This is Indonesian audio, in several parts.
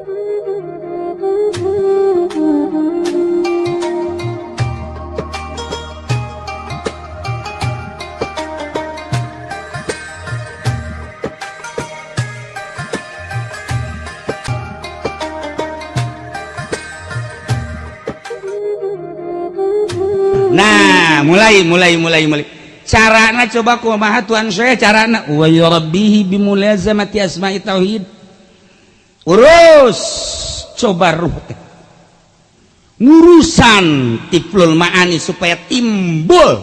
Nah mulai mulai mulai mulai nak coba kumaha Tuhan saya carana wa yurabbihi bimulazamati asma'i tauhid Rose cobaruh n urusan tipulmaani supaya timbul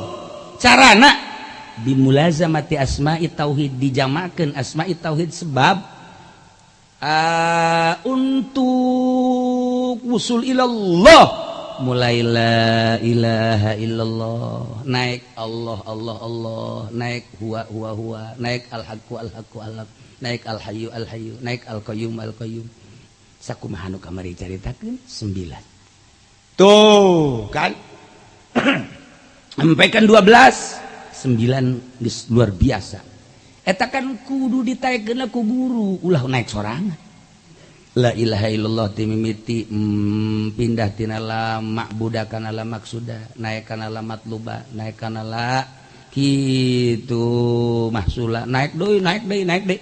cara anak dimulaza mati asma tauhid dijamakakan asma tauhid sebab ah, untuk ussul illallah mulaiilahaiallah naik Allah Allah Allah naik wa naik alhaquhaqu naik alhayu alhayu naik alqayum Alyku kamari cari 9 tuh sampaikan 12 9 luar biasa etakan kudu ditku guru ulah naik seorang Lailahai tim pindahlama budakanala maksuda naikkan alamat luba naikkan la mm, makslah naik dulu naikbaik naik deik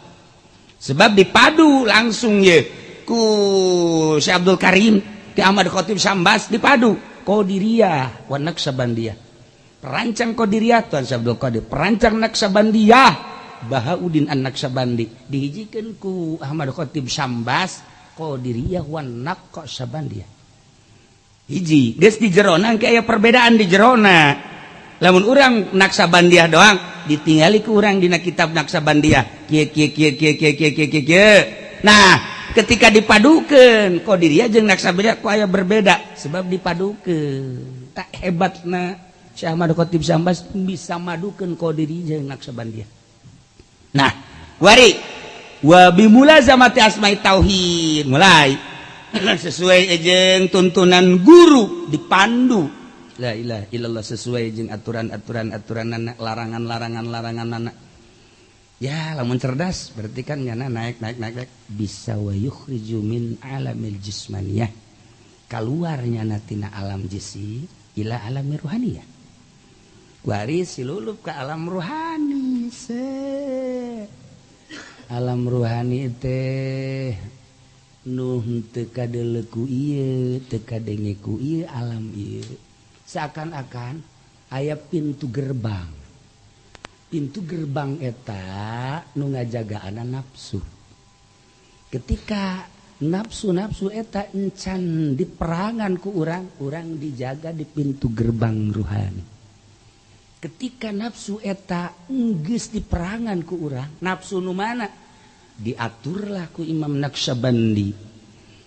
sebab dipadu langsung ya ku Karim Ahmadkhotimbas dipadu kauia perancang kau di perancang nasa dia Ba Udin anaksai dihijikanku Ahmadkhotim Sambas kau diri hiji di Jeron kayak perbedaan di Jerona ya namun orang naksaban dia doang ditinggali kurangdina kitab nasaban dia nah ketika dipadukan kodirijeng nasaabaaya berbeda sebab dipadu ke tak hebat bisa madudiri na dia nah warma tauhid mulai sesuai ejeng tuntunan guru dipandu ke la ilaha illallah sesuai jeung aturan-aturan aturan anak larangan-larangan larangan anak ya lamun cerdas berarti kan nyana naik naik naik naik bisa wa yukhriju min alamil jismaniyah keluar nyana tina alam jisi ila alam ruhaniyah waris silulup ke alam ruhani se alam ruhani teh Nuh teka deleku iya teka dengeku iya alam iya kalau seakan-akan ayaah pintu gerbang pintu gerbang eta nu ngajaga anak nafsu ketika nafsu- nafsu eta encan di peranganku orangrang kurang dijaga di pintu gerbang rohani ketika nafsu eta unggis di perangankuurang nafsu nu mana diaturlahku Imam nafsaya bei untuk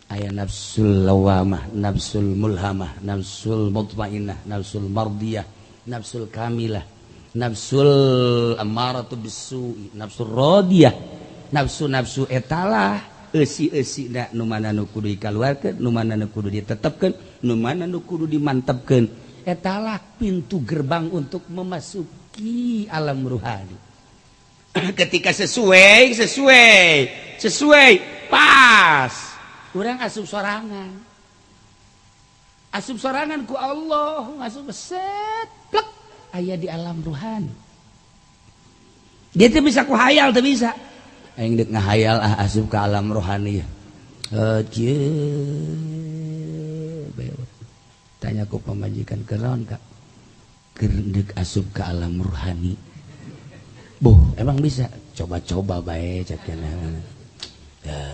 aya nafsul lawamah nafsul mulhamah nafsul mutmainnah nafsul mardiyah nafsul kamilah nafsul amaratu bisu nafsul radiyah nafsu nafsu etalah esi esi nak numana nu kudu ke, numana nu kudu ke, numana nu kudu ke, etalah pintu gerbang untuk memasuki alam ruhani ketika sesuai sesuai sesuai pas kurang asup sorangan asup sorangan ku Allah Asup beset plek ayah di alam ruhan dia tuh bisa ku hayal tuh bisa aing dek ngahayal ah asup ke alam rohani ya tanya ku pemajikan keron kak kerendek asup ke alam rohani boh emang bisa coba-coba baik cakian. ya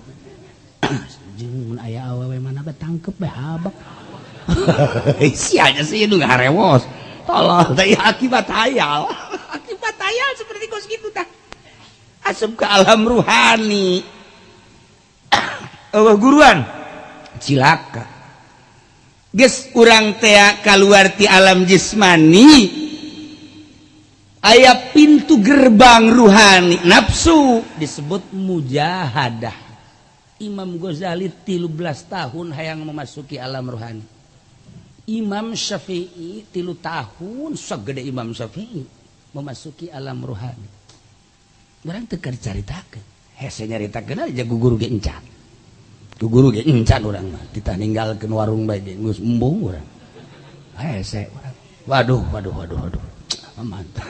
ayah awewe mana tangkep habak si aja sih itu gak rewos tolong tapi ya, akibat hayal akibat hayal seperti kos gitu tak asup ke alam ruhani oh, guruan cilaka Ges urang tea keluar ti alam jismani ayat pintu gerbang ruhani nafsu disebut mujahadah Imam Ghazali 13 tahun hayang memasuki alam rohani Imam Syafi'i 3 tahun segede Imam Syafi'i memasuki alam rohani barang tekar ceritakan hese nyaritakan aja guguru ge encan guguru ge encan orang mah kita ninggalkan warung baik ngus embung orang hese orang waduh waduh waduh waduh mantap,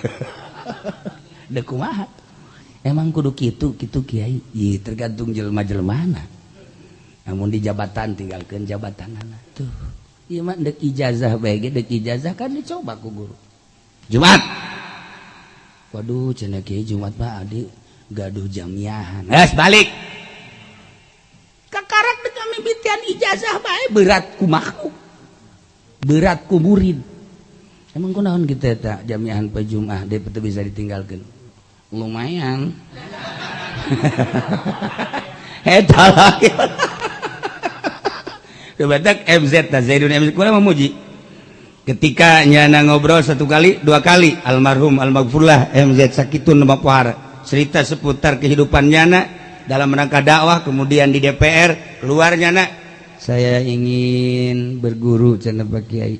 dekumaha Emang kuduk Kyai tergantung je-lma mana namun di jabatan tinggalkan jabatan anak tuhijazahza kan guru Ju Waduh Ju jam balik ijazah berat berat kugurud emangon kita tak jamhan pejumlah dehtul bisa ditinggalkan lumayan eta lagi Kebatak MZ nah Zaidun MZ kurang memuji ketika nyana ngobrol satu kali dua kali almarhum almarfullah MZ sakitun nama pohar cerita seputar kehidupan nyana dalam rangka dakwah kemudian di DPR keluar nyana saya ingin berguru channel Pak Kiai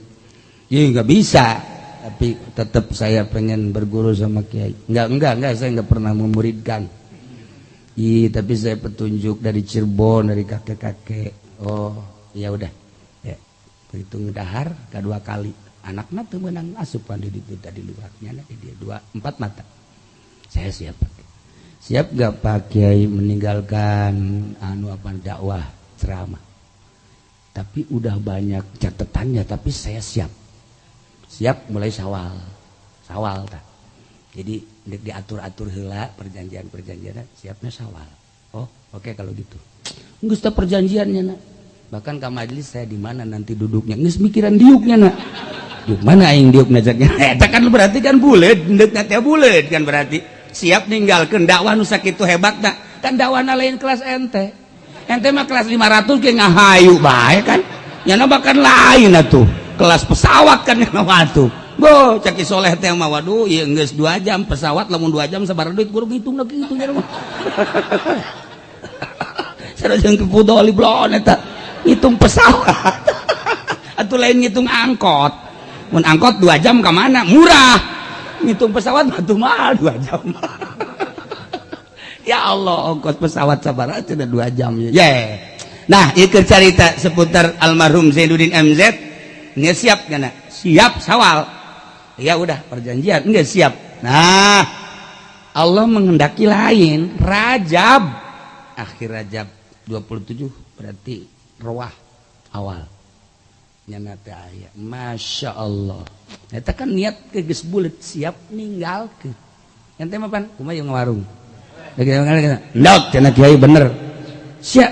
ya nggak bisa tapi tetap saya pengen berguru sama kiai. Enggak, enggak, enggak, saya enggak pernah memuridkan. I, tapi saya petunjuk dari Cirebon, dari kakek-kakek. Oh, ya udah. Ya. Hitung dahar kedua kali. Anaknya tuh menang asupan ah, di itu tadi luarnya nanti dia dua empat mata. Saya siap pakai. Siap enggak Pak Kiai meninggalkan anu apa dakwah ceramah. Tapi udah banyak catatannya tapi saya siap siap mulai sawal sawal tak jadi diatur-atur hela perjanjian-perjanjian siapnya sawal oh oke okay, kalau gitu nggak sudah perjanjiannya nak bahkan ke majelis saya di mana nanti duduknya nggak mikiran diuknya nak Duh, mana aing diuk najaknya eh kan berarti kan bulet ndek teh bulet kan berarti siap ninggalkan dakwah nu itu hebat nak kan dakwahna lain kelas ente ente mah kelas 500 kayak ngahayu bae kan nyana bahkan lain atuh kelas pesawat kan waktu Bo, caki soleh teh mah waduh ieu geus dua jam pesawat lamun dua jam sabar duit guru ngitung lagi itu Saya mah. Sarajeun ke pudoli blon itu, Ngitung pesawat. atau lain ngitung angkot. Mun angkot dua jam kemana Murah. Ngitung pesawat batu mahal dua jam. ya Allah, angkot pesawat sabar aja dua jam. ya. Yeah. Nah, ikut cerita seputar almarhum Zainuddin MZ nggak siap karena siap sawal ya udah perjanjian nggak siap nah Allah menghendaki lain rajab akhir rajab 27 berarti roah awal nyana teh masya Allah eta kan niat ke geus bulet siap ke ente mah pan kumaha yang warung ndak cenah kiai bener. Siap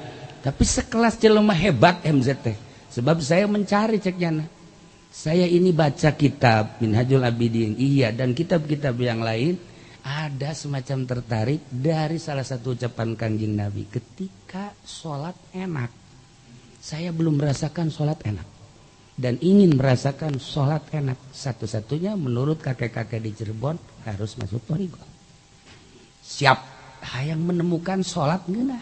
Tapi sekelas jelema hebat MZT. Sebab saya mencari ceknya. Saya ini baca kitab Minhajul Abidin. Iya dan kitab-kitab yang lain ada semacam tertarik dari salah satu ucapan Kanjeng Nabi ketika sholat enak. Saya belum merasakan sholat enak dan ingin merasakan sholat enak satu-satunya menurut kakek-kakek di Cirebon harus masuk torigo. Siap, hayang menemukan sholat genah.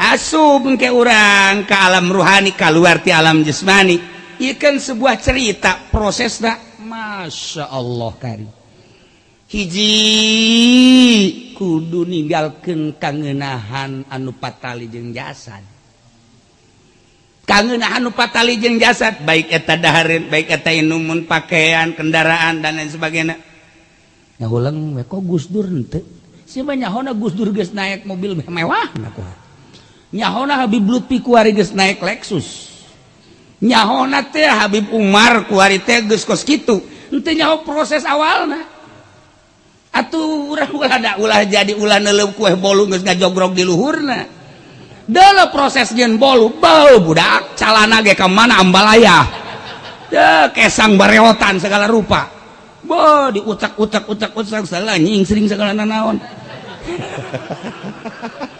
asu ke u ke alam rohani kaluwarti alam jasmani ikan sebuah cerita proses Masya Allah kar hiji kudu nigal keng kanggenahan anu fatalli jeung jasad kangutali jasad baik baikmun pakaian kendaraan dan lain sebagai ulang Gu naik mobil mewah nyahona Habib lupi kuari naik lexus nyahona Habib Umar ku kos gitu nanti nya proses awal atuh ada ulah jadi u kue bol jogrog di luhurna dalam proses bolubau budak cal ke mana ambalaya kesang bareotan segala rupa bo diutak-utak utakutang salah nying sering segala nanaon haha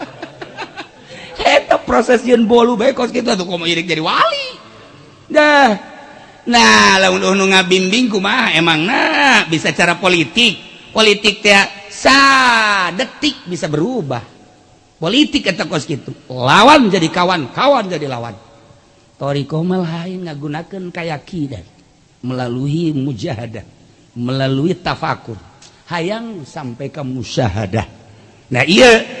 proses bol bimbingku emang bisa cara politik politik ya sad detik bisa berubah politikko gitu lawan menjadi kawan-kawan jadi lawan gun kayak Kidat melalui mujadat melalui tafakur hayang sampai kamu syahadah nah iya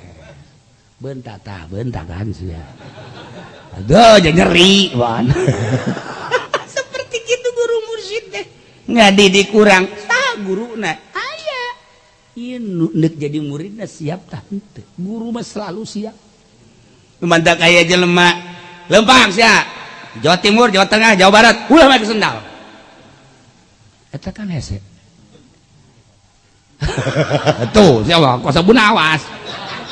bentak bentak kan sih ya aduh jangan nyeri wan seperti gitu guru mursyid deh nggak didik kurang tah guru nah ayah inu iya, nek jadi muridnya siap tah ente guru mah selalu siap ayah kayak jelema lempang sih Jawa Timur, Jawa Tengah, Jawa Barat, ulah make sendal. Eta kan hese. Tuh, siapa? Kosa buna awas.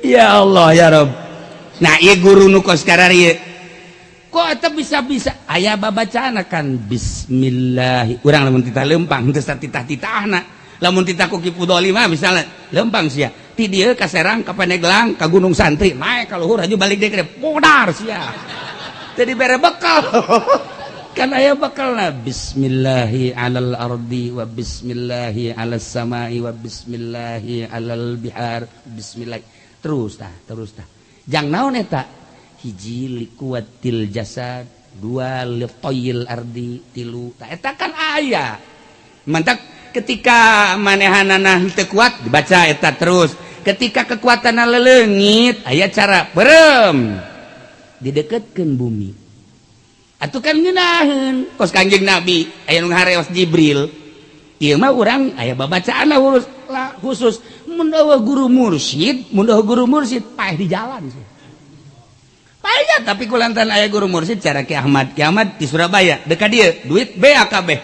Yaya Allah ya rob na guru ko kar Ko aja bisa-bisa aya baba canakan bisismillai kurang lamuntah lempangtah lamun ti ku 5 ah, misalnya lempang si ti kasrang kaplang ka gunung santri kalau hu balik de pudar si jadi bere bekal karena aya bakallah Bismillahi anal di wa Bismillahi alas samahi wa Bismillahi alalbihar bisismilla terus terus jangan na hij kuattil jaad liftlu aya mantap ketika manehannah ter kuat dibacaeta terus ketika kekuatan lelengit ayaah cara berem didekatkan bumiukanj nabi Jibril I orang aya bacaanlah khusus guru Mursyid munduh guru Mursyid pa di jalan tapi kulan ayah guru Mursyid secara Ahmat kiamat di Surabaya deka dia duit bekabeh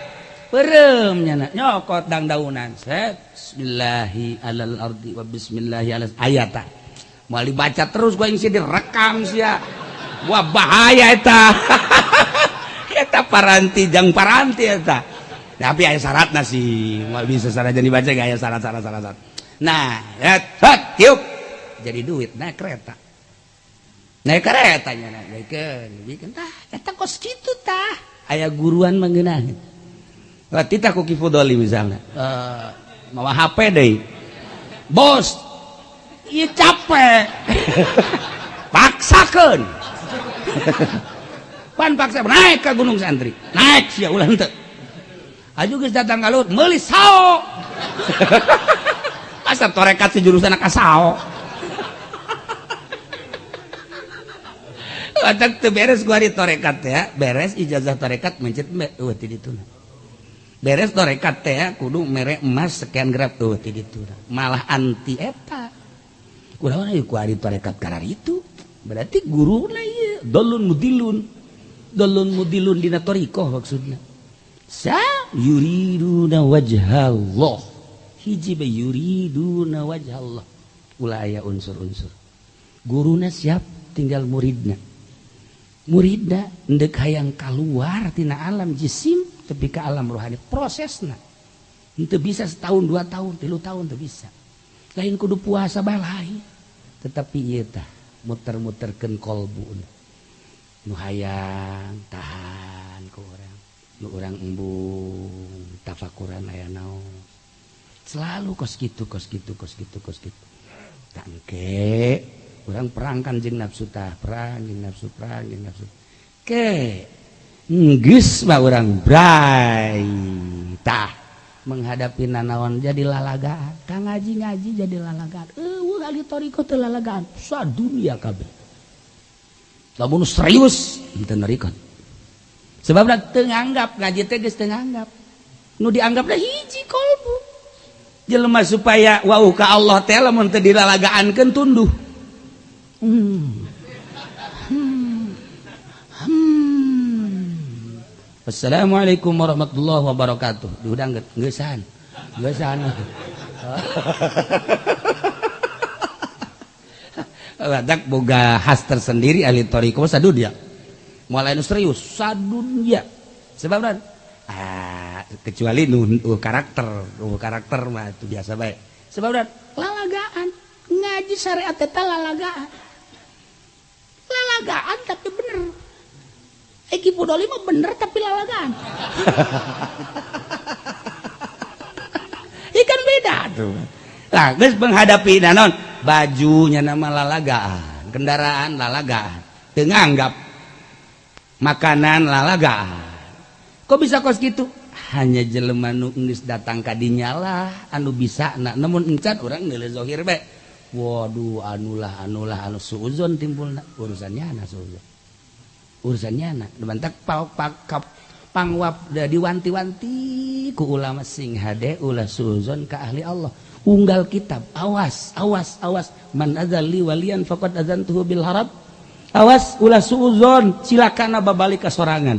peremnyadauan baca terus rekam Wah bahaya paranti para tapi aya syarat nasi bisa jadi bacaa salah salah satu Nahuk jadi duit naik kereta naik keretanya aya guruan menggenli misalnya eh, me HP bos capek paksakan paksa naik ke Gunung sanri na datang melis heha dasar torekat sejurusan anak kasao Watak tuh beres gua di torekat ya, beres ijazah torekat mencet uh, waktu itu, Beres torekat teh ya, kudu merek emas sekian grab tuh oh, ti itu, Malah anti eta. Kudaon ayo ku ari torekat karar itu. Berarti guru guruna ya, dolun mudilun. Dolun mudilun di natoriko maksudnya. Sa na wajha Allah hiji yuriduna wajah Allah ulah ayat unsur-unsur guruna siap tinggal muridnya. Muridnya ndek hayang keluar tina alam jisim tapi ke alam rohani Prosesnya itu bisa setahun dua tahun tiga tahun itu bisa lain kudu puasa balai tetapi iya tah muter muter ken kolbu nu hayang tahan ke orang nu orang embung tafakuran ayah naon selalu kos gitu kos gitu kos gitu kos gitu tangke orang perang kanjeng nafsu tah perang jeng nafsu perang jeng nafsu ke nggis mah orang bray tah menghadapi nanawan jadi lalagaan kang ngaji ngaji jadi lalagaan eh wah kali toriko teh lalagaan sa dunia kabeh namun serius itu sebab teu tenganggap ngaji teh geus nu dianggap hiji kolbu Jelma supaya wau ka Allah teh lamun teu dilalagaankeun tunduh hmm. Assalamualaikum warahmatullahi wabarakatuh. Diudang geusan. Geusan. Ladak boga khas tersendiri ahli tarekat sadunya, Mulai serius sadunya. Sebab Sebab kecuali nuhun karakter uh, karakter mah itu biasa baik sebab dan lalagaan ngaji syariat eta lalagaan lalagaan tapi bener Eki Pudoli mah bener tapi lalagaan ikan beda tuh lah guys menghadapi nanon bajunya nama lalagaan kendaraan lalagaan anggap makanan lalagaan kok bisa kos gitu hanya jeleman nukni datangkah dinyala anu bisa anak namun incat oranghir Wad an an suzon timbul urusannya anak urusannya anakbanwab-wan ulama sing udzon ke ahli Allah unggal kitab awas awas awas manzali walian adzan Bil awas suudzon silakan na balik ke sorangan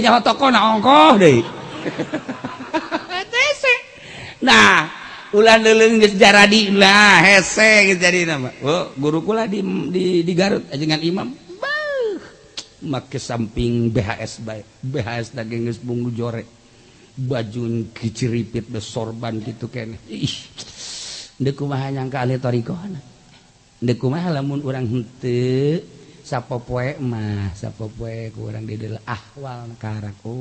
nya toko naongko de nah ulan dulu jara dilah hese jadi nama oh, guruku di di digaut ajengan imam make samping bs baik bs danges bunggu jore bajun kiciripit be sorban tiken ndeku manyangka thoiko ndeku ma lamun u hete poe mah poe kurang di dalam ahwal karak oh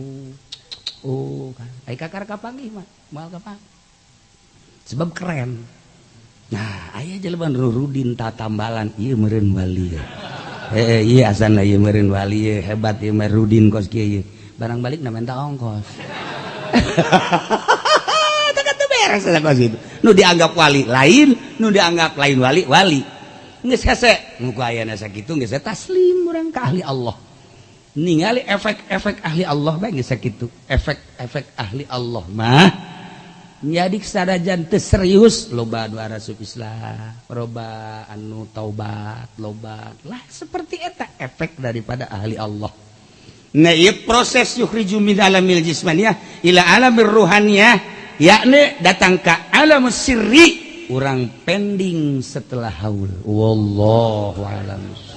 uh, kan ay kakar kapangi mah mal kapang sebab keren nah ayah jalan rurudin tambalan iya meren wali ya eh iya asan iya meren wali ya hebat iya merudin kos kia iya barang balik namanya tak ongkos tak kata beres kos itu nu dianggap wali lain nu dianggap lain wali wali taslim orang ke ahli Allah ningali efek-efek ahli Allah baik sakitu efek-efek ahli Allah mah nyadik sadajan teu serius loba dua rasub Islam loba anu taubat loba lah seperti eta efek daripada ahli Allah nah iya proses yukhriju min alamil jismaniyah ila alamir ruhaniyah yakni datang ke alam sirri Urrang pending setelah haul womo walams.